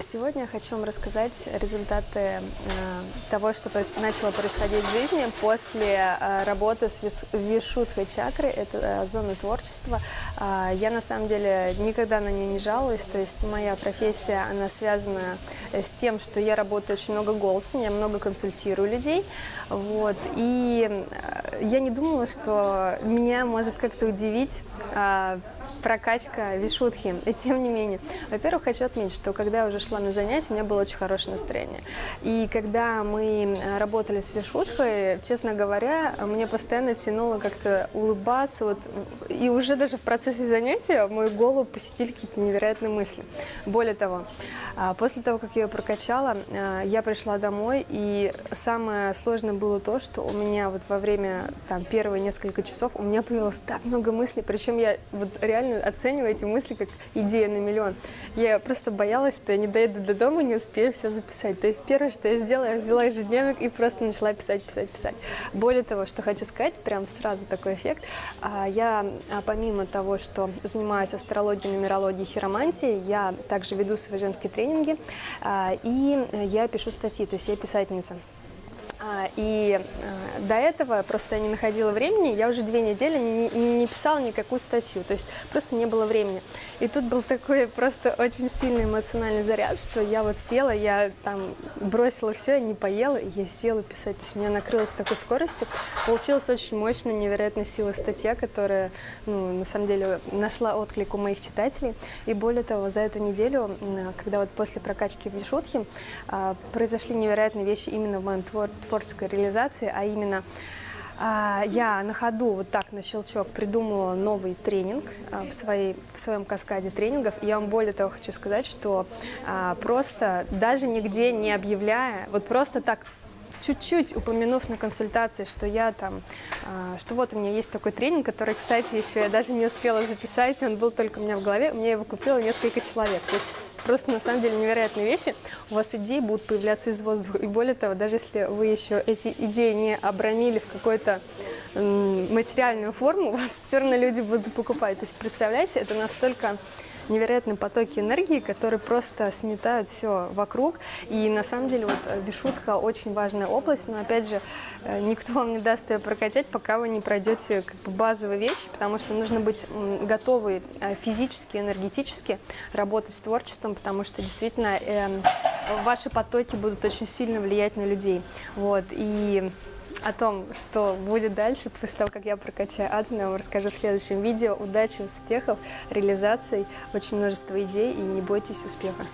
Сегодня я хочу вам рассказать результаты э, того, что начало происходить в жизни после э, работы с Вишудхой чакрой, это э, зона творчества. Э, я на самом деле никогда на нее не жалуюсь, то есть моя профессия, она связана с тем, что я работаю очень много голосом, я много консультирую людей, вот, и я не думала, что меня может как-то удивить прокачка вишутхи. И тем не менее, во-первых, хочу отметить, что когда я уже шла на занятия, у меня было очень хорошее настроение. И когда мы э, работали с вишутхой, честно говоря, мне постоянно тянуло как-то улыбаться. Вот, и уже даже в процессе занятия мою голову посетили какие-то невероятные мысли. Более того, а, после того, как я ее прокачала, э, я пришла домой, и самое сложное было то, что у меня вот во время там, первые несколько часов у меня появилось так много мыслей, причем я вот реально оцениваю эти мысли как идея на миллион. Я просто боялась, что я не доеду до дома, не успею все записать. То есть первое, что я сделала, я взяла ежедневник и просто начала писать, писать, писать. Более того, что хочу сказать, прям сразу такой эффект. А, я а, помимо того, что занимаюсь астрологией, нумерологией, хиромантией, я также веду свои женские тренинги а, и я пишу статьи, то есть я писательница. А, и э, до этого просто я не находила времени, я уже две недели не, не писала никакую статью, то есть просто не было времени. И тут был такой просто очень сильный эмоциональный заряд, что я вот села, я там бросила все, я не поела, я села писать. То есть меня накрыло с такой скоростью. Получилась очень мощная, невероятная сила статья, которая, ну, на самом деле, нашла отклик у моих читателей. И более того, за эту неделю, когда вот после прокачки в Вишутхе, а, произошли невероятные вещи именно в моем творчестве, творческой реализации, а именно а, я на ходу вот так на щелчок придумала новый тренинг а, в, своей, в своем каскаде тренингов. Я вам более того хочу сказать, что а, просто даже нигде не объявляя, вот просто так чуть-чуть упомянув на консультации, что я там, что вот у меня есть такой тренинг, который, кстати, еще я даже не успела записать, он был только у меня в голове, мне его купило несколько человек. То есть Просто на самом деле невероятные вещи. У вас идеи будут появляться из воздуха. И более того, даже если вы еще эти идеи не обрамили в какой-то материальную форму, вас все равно люди будут покупать. То есть представляете, это настолько невероятные потоки энергии, которые просто сметают все вокруг. И на самом деле вот э, очень важная область, но опять же э, никто вам не даст ее прокачать, пока вы не пройдете как бы базовые вещи, потому что нужно быть готовы э, физически, энергетически работать с творчеством, потому что действительно э, ваши потоки будут очень сильно влиять на людей. Вот. И о том, что будет дальше, после того, как я прокачаю аджну, я вам расскажу в следующем видео. Удачи, успехов, реализаций, очень множество идей и не бойтесь успеха.